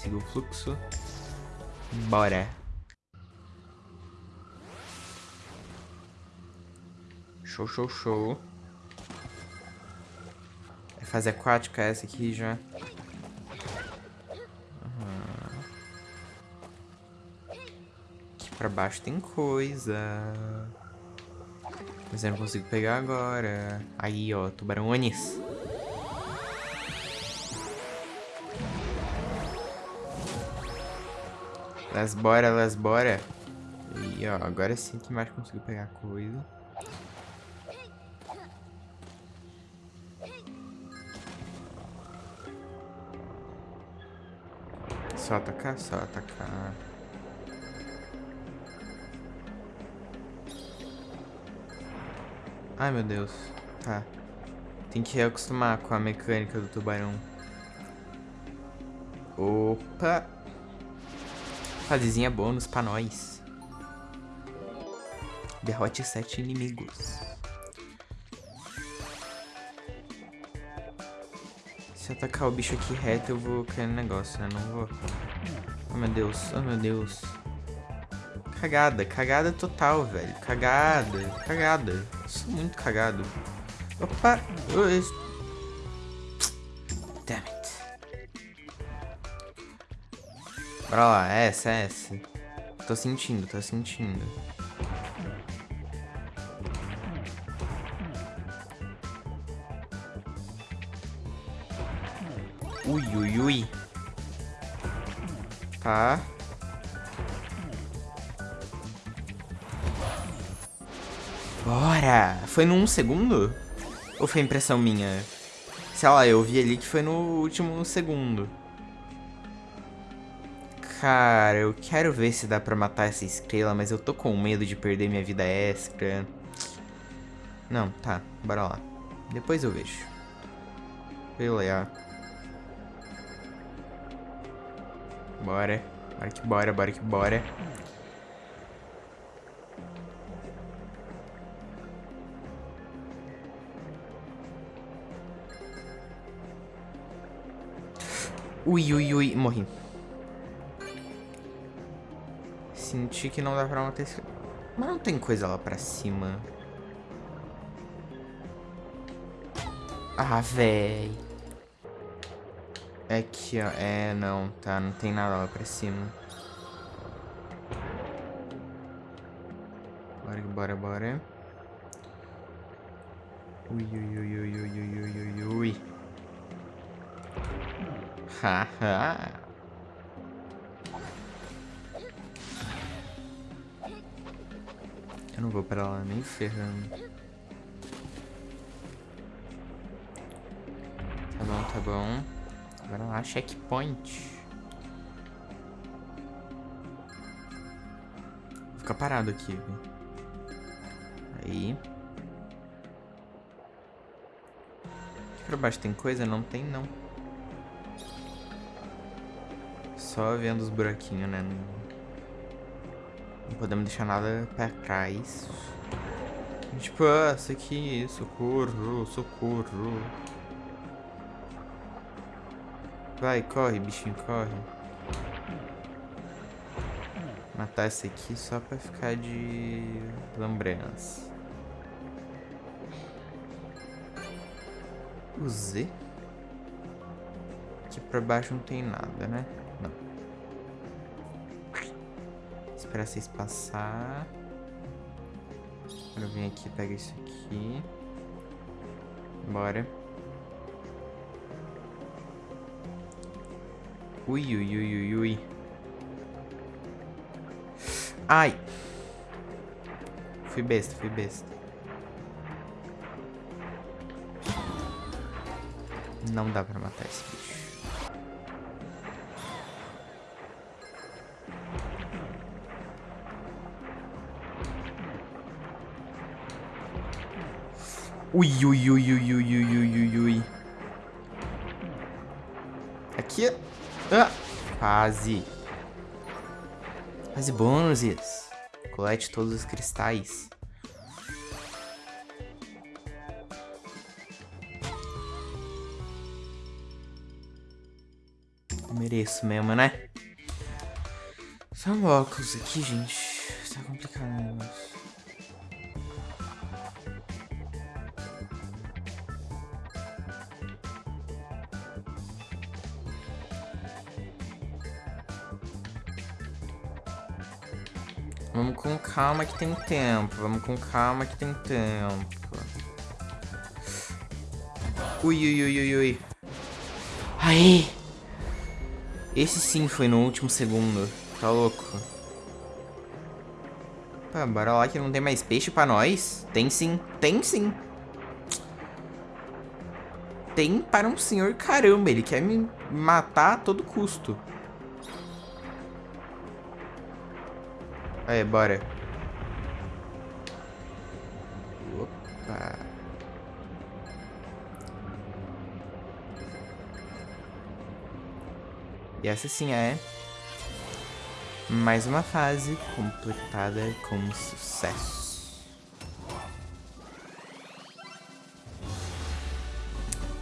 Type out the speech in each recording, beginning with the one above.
Siga o fluxo. Bora. Show, show, show. É fase aquática essa aqui já. Aqui pra baixo tem coisa. Mas eu não consigo pegar agora. Aí, ó, tubarões. Las bora, las bora. E ó, agora sim que mais consigo pegar coisa. Só atacar, só atacar. Ai, meu Deus. Tá. Tem que acostumar com a mecânica do tubarão. Opa! Fasezinha bônus pra nós. Derrote sete inimigos. Se eu atacar o bicho aqui reto, eu vou cair no negócio, né? Não vou... Oh, meu Deus. Oh, meu Deus. Cagada. Cagada total, velho. Cagada. Cagada. sou muito cagado. Opa. Damn Bora lá. Essa, essa. Tô sentindo, tô sentindo. Ui, ui, ui. Tá. Bora! Foi num segundo? Ou foi impressão minha? Sei lá, eu vi ali que foi no último segundo. Cara, eu quero ver se dá pra matar essa estrela, mas eu tô com medo de perder minha vida extra. Não, tá, bora lá. Depois eu vejo. Beleza. Bora. Bora que bora, bora que bora. Ui, ui, ui, morri. Senti que não dá pra manter esse... Mas não tem coisa lá pra cima. Ah, véi. É aqui, ó. É, não, tá. Não tem nada lá pra cima. Bora, bora, bora. Ui, ui, ui, ui, ui, ui, ui, ui. Haha. Eu não vou pra lá nem ferrando. Tá bom, tá bom. Agora lá, checkpoint. Vou ficar parado aqui? Aí. Aqui pra baixo tem coisa? Não tem, não. Só vendo os buraquinhos, né? Podemos deixar nada pra trás. Tipo, ah, isso aqui, socorro, socorro. Vai, corre, bichinho, corre. Matar esse aqui só pra ficar de lembrança. O Z? Aqui pra baixo não tem nada, né? Esperar vocês passar. Agora eu venho aqui pego isso aqui. Bora. Ui, ui, ui, ui, ui. Ai. Fui besta, fui besta. Não dá pra matar esse bicho. Ui, ui, ui, ui, ui, ui, ui, ui, ui. Aqui. Ah, quase. Quase bônus. Colete todos os cristais. mereço mesmo, né? Um óculos aqui, gente. Tá complicado negócio. Vamos com calma que tem tempo. Vamos com calma que tem tempo. Ui, ui, ui, ui, ui. Aí! Esse sim foi no último segundo. Tá louco? Pá, bora lá que não tem mais peixe pra nós. Tem sim, tem sim. Tem para um senhor caramba. Ele quer me matar a todo custo. Aí, bora. Opa. E essa sim é mais uma fase completada com sucesso.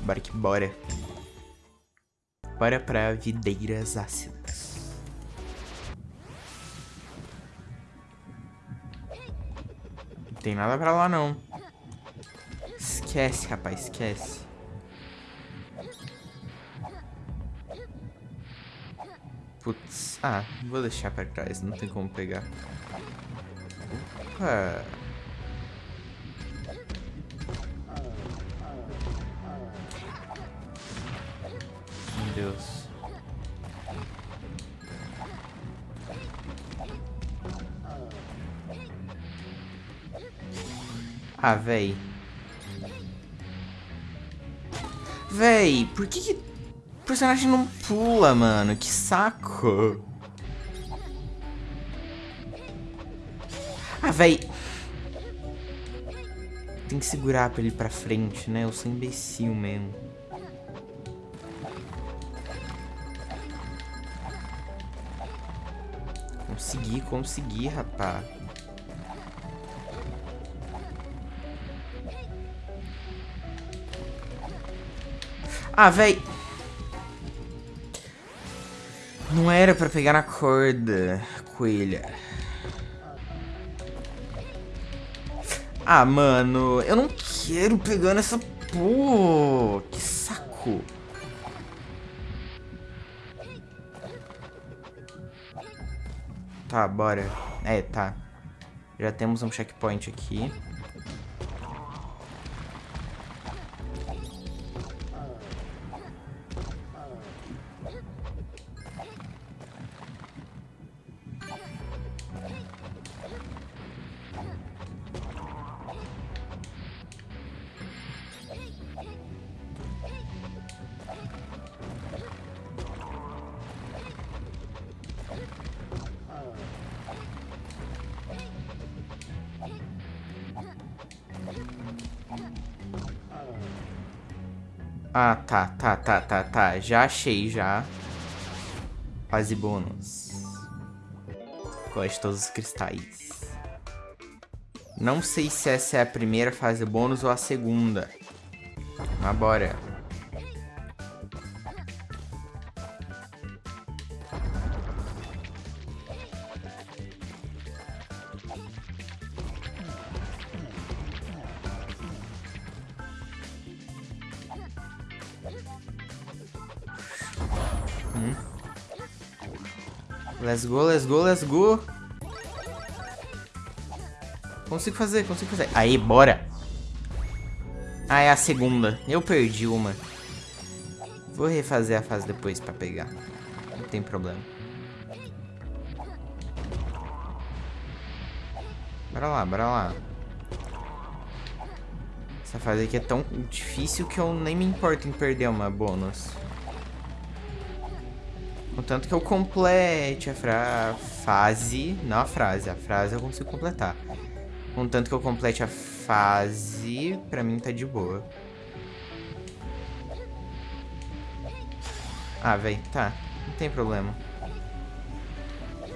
Bora que bora. Bora pra videiras ácidas. Tem nada pra lá, não. Esquece, rapaz, esquece. Putz. Ah, vou deixar pra trás, não tem como pegar. Opa. Ah, véi. Véi, por que, que o personagem não pula, mano? Que saco. Ah, véi. Tem que segurar pra ele ir pra frente, né? Eu sou imbecil mesmo. Consegui, consegui, rapaz. Ah, véi. Não era pra pegar na corda, coelha. Ah, mano, eu não quero pegar nessa... Pô, que saco. Tá, bora. É, tá. Já temos um checkpoint aqui. Ah, tá, tá, tá, tá, tá. Já achei, já. Fase bônus. Gosto todos os cristais. Não sei se essa é a primeira fase bônus ou a segunda. Mas bora. Let's go, let's go, let's go. Consigo fazer, consigo fazer. Aí, bora. Ah, é a segunda. Eu perdi uma. Vou refazer a fase depois pra pegar. Não tem problema. Bora lá, bora lá. Essa fase aqui é tão difícil que eu nem me importo em perder uma bônus. Contanto que eu complete a fase. Não a frase, a frase eu consigo completar. Contanto que eu complete a fase, pra mim tá de boa. Ah, velho, tá. Não tem problema.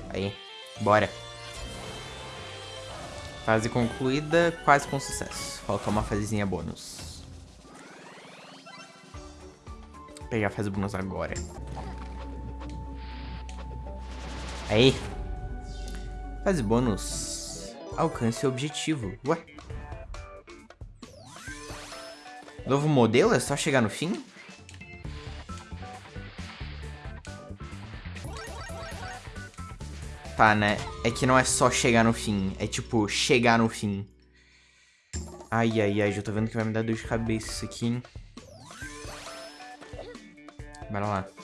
Aí, bora. Fase concluída, quase com sucesso. Falta uma fasezinha bônus. Vou pegar a fase bônus agora. Aí. Fase bônus. Alcance o objetivo. Ué? Novo modelo? É só chegar no fim? Tá, né? É que não é só chegar no fim. É tipo, chegar no fim. Ai, ai, ai. Já tô vendo que vai me dar dor de cabeça isso aqui, hein? Bora lá.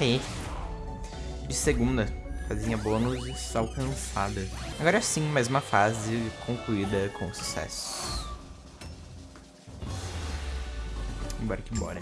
Aí. De segunda. Fazinha bônus alcançada. Agora sim, mais uma fase concluída com sucesso. Bora que bora.